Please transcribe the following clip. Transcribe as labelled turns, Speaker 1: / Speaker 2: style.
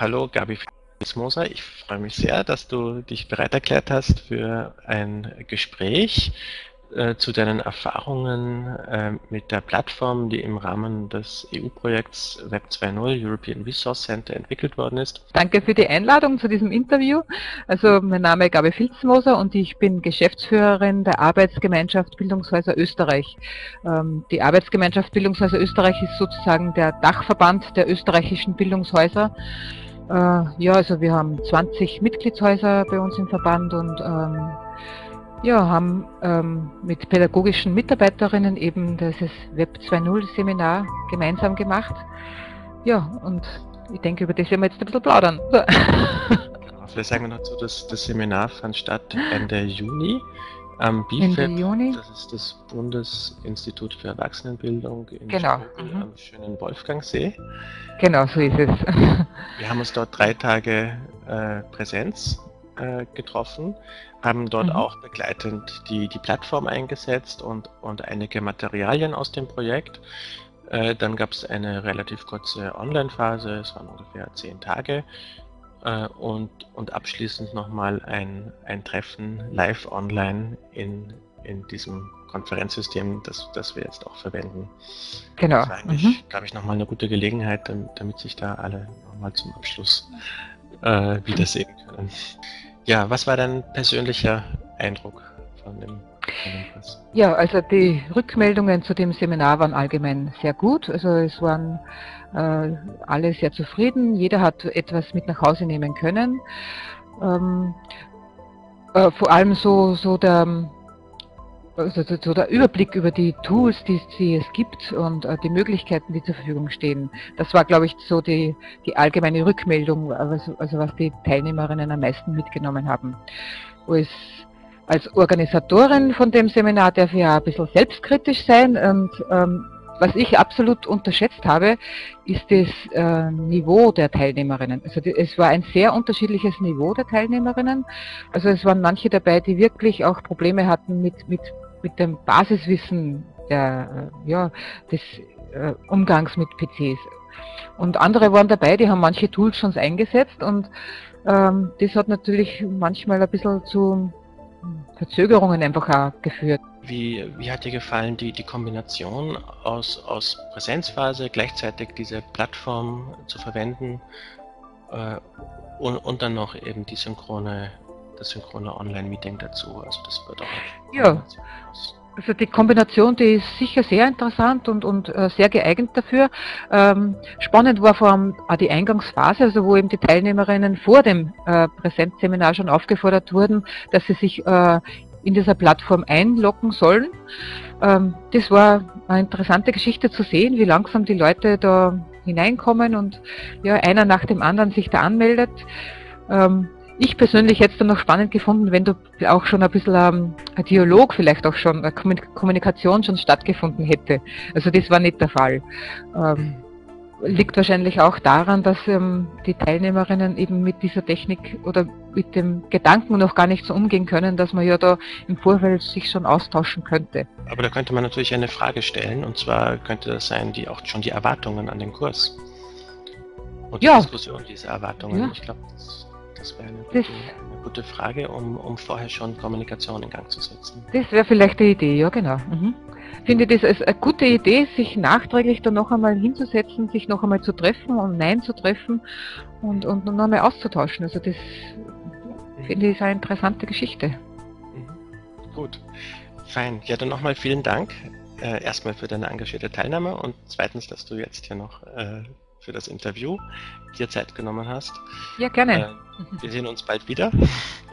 Speaker 1: hallo Gabi Fitzmoser. Ich freue mich sehr, dass du dich bereit erklärt hast für ein Gespräch äh, zu deinen Erfahrungen äh, mit der Plattform, die im Rahmen des EU-Projekts Web 2.0 European Resource Center entwickelt worden ist.
Speaker 2: Danke für die Einladung zu diesem Interview. Also mein Name ist Gabi Filzmoser und ich bin Geschäftsführerin der Arbeitsgemeinschaft Bildungshäuser Österreich. Ähm, die Arbeitsgemeinschaft Bildungshäuser Österreich ist sozusagen der Dachverband der österreichischen Bildungshäuser. Äh, ja, also wir haben 20 Mitgliedshäuser bei uns im Verband und ähm, ja, haben ähm, mit pädagogischen Mitarbeiterinnen eben dieses Web 2.0 Seminar gemeinsam gemacht. Ja, und ich denke, über das werden wir jetzt ein bisschen plaudern.
Speaker 1: genau, vielleicht sagen wir noch so, dass das Seminar fand statt Ende Juni am Juni. das ist das Bundesinstitut für Erwachsenenbildung in
Speaker 2: genau.
Speaker 1: Mhm. am schönen Wolfgangsee.
Speaker 2: Genau, so ist es.
Speaker 1: wir haben uns dort drei Tage äh, Präsenz äh, getroffen, haben dort mhm. auch begleitend die, die Plattform eingesetzt und, und einige Materialien aus dem Projekt. Äh, dann gab es eine relativ kurze Online-Phase, es waren ungefähr zehn Tage. Äh, und, und abschließend nochmal ein, ein Treffen live online in, in diesem Konferenzsystem, das, das wir jetzt auch verwenden.
Speaker 2: Genau.
Speaker 1: Das war eigentlich, mhm. glaube ich, nochmal eine gute Gelegenheit, damit, damit sich da alle nochmal zum Abschluss äh, wiedersehen können. Ja, was war dein persönlicher Eindruck von dem?
Speaker 2: Ja, also die Rückmeldungen zu dem Seminar waren allgemein sehr gut. Also es waren äh, alle sehr zufrieden. Jeder hat etwas mit nach Hause nehmen können. Ähm, äh, vor allem so, so der also so der Überblick über die Tools, die, die es gibt und äh, die Möglichkeiten, die zur Verfügung stehen. Das war, glaube ich, so die, die allgemeine Rückmeldung, also, also was die Teilnehmerinnen am meisten mitgenommen haben. Wo es als Organisatorin von dem Seminar darf ich ja ein bisschen selbstkritisch sein und ähm, was ich absolut unterschätzt habe, ist das äh, Niveau der Teilnehmerinnen. Also die, es war ein sehr unterschiedliches Niveau der Teilnehmerinnen. Also es waren manche dabei, die wirklich auch Probleme hatten mit, mit mit dem Basiswissen der, äh, ja, des äh, Umgangs mit PCs. Und andere waren dabei, die haben manche Tools schon eingesetzt und ähm, das hat natürlich manchmal ein bisschen zu Verzögerungen einfach auch geführt.
Speaker 1: Wie, wie hat dir gefallen die, die Kombination aus, aus Präsenzphase, gleichzeitig diese Plattform zu verwenden äh, und, und dann noch eben die synchrone das synchrone Online-Meeting dazu. Also das wird auch.
Speaker 2: Ja. Also die Kombination, die ist sicher sehr interessant und, und äh, sehr geeignet dafür. Ähm, spannend war vor allem auch die Eingangsphase, also wo eben die Teilnehmerinnen vor dem äh, Präsenzseminar schon aufgefordert wurden, dass sie sich äh, in dieser Plattform einloggen sollen. Ähm, das war eine interessante Geschichte zu sehen, wie langsam die Leute da hineinkommen und ja, einer nach dem anderen sich da anmeldet. Ähm, ich persönlich hätte es dann noch spannend gefunden, wenn du auch schon ein bisschen ähm, ein Dialog, vielleicht auch schon, eine Kommunikation schon stattgefunden hätte. Also das war nicht der Fall. Ähm, liegt wahrscheinlich auch daran, dass ähm, die Teilnehmerinnen eben mit dieser Technik oder mit dem Gedanken noch gar nicht so umgehen können, dass man ja da im Vorfeld sich schon austauschen könnte.
Speaker 1: Aber da könnte man natürlich eine Frage stellen, und zwar könnte das sein, die auch schon die Erwartungen an den Kurs. Und die ja. Diskussion dieser Erwartungen. Ja. Ich glaube, das das wäre eine, eine, gute Frage, um, um vorher schon Kommunikation in Gang zu setzen.
Speaker 2: Das wäre vielleicht die Idee, ja genau. Mhm. Finde das als eine gute Idee, sich nachträglich dann noch einmal hinzusetzen, sich noch einmal zu treffen und Nein zu treffen und, und noch einmal auszutauschen. Also das finde ich eine interessante Geschichte.
Speaker 1: Mhm. Gut, fein. Ja, dann nochmal vielen Dank. Äh, erstmal für deine engagierte Teilnahme und zweitens, dass du jetzt hier noch äh, für das Interview dir Zeit genommen hast.
Speaker 2: Ja, gerne.
Speaker 1: Äh, wir sehen uns bald wieder.